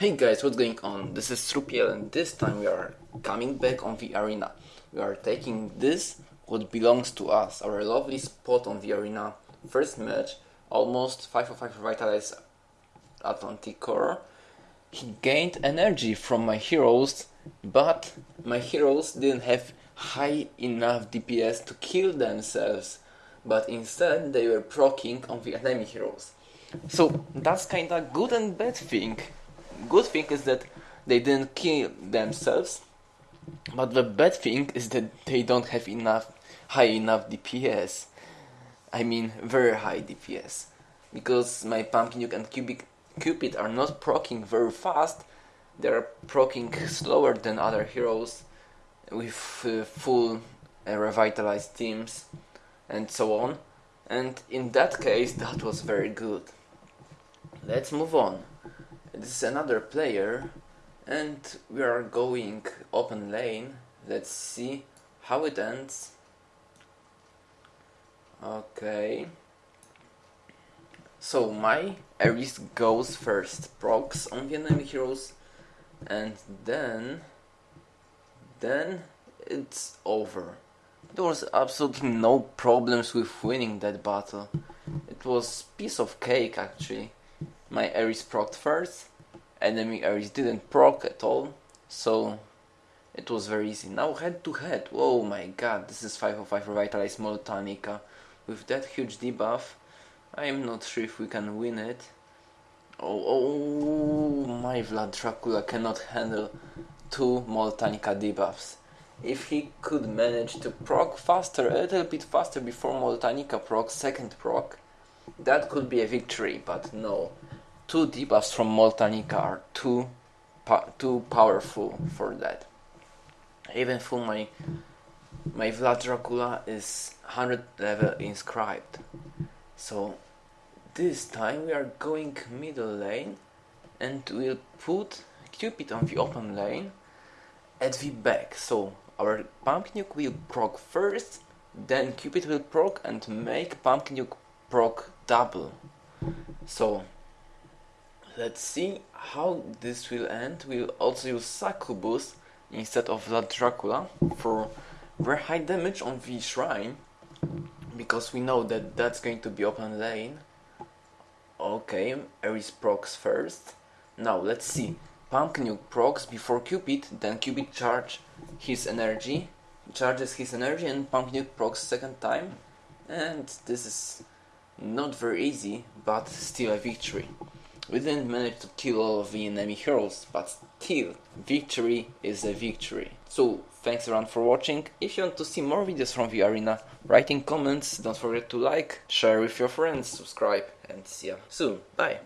Hey guys, what's going on? This is Strupiel and this time we are coming back on the arena. We are taking this, what belongs to us, our lovely spot on the arena. First match, almost 5 of 5 revitalized Atlanticore. He gained energy from my heroes, but my heroes didn't have high enough DPS to kill themselves, but instead they were proccing on the enemy heroes. So that's kinda good and bad thing. Good thing is that they didn't kill themselves, but the bad thing is that they don't have enough high enough DPS. I mean very high DPS. Because my Pumpkin Nuke and Cubic, Cupid are not proccing very fast, they're proccing slower than other heroes with uh, full uh, revitalized teams and so on. And in that case, that was very good. Let's move on. This is another player, and we are going open lane. Let's see how it ends. Okay. So my Ares goes first, procs on the enemy heroes, and then then it's over. There was absolutely no problems with winning that battle. It was piece of cake actually. My Ares procced first, enemy Ares didn't proc at all, so it was very easy. Now head to head, oh my god, this is 505 Revitalized Moltanica. With that huge debuff, I am not sure if we can win it. Oh, oh my Vlad Dracula cannot handle two Moltanica debuffs. If he could manage to proc faster, a little bit faster before Moltanica proc, second proc, that could be a victory, but no. Two debuffs from Moltanica are too, too powerful for that. Even for my my Vlad Dracula is 100 level inscribed. So this time we are going middle lane and we'll put Cupid on the open lane at the back. So our Pumpkin Nuke will proc first, then Cupid will proc and make Pumpkin Nuke proc double. So let's see how this will end. We'll also use Succubus instead of Vlad Dracula for very high damage on the shrine because we know that that's going to be open lane. Okay, Ares procs first. Now let's see. Pumpkin Nuke procs before Cupid, then Cupid charge his energy, charges his energy and Pumpkin Nuke procs second time. And this is not very easy, but still a victory. We didn't manage to kill all of the enemy heroes, but still, victory is a victory. So, thanks everyone for watching. If you want to see more videos from the arena, write in comments, don't forget to like, share with your friends, subscribe, and see you soon. Bye!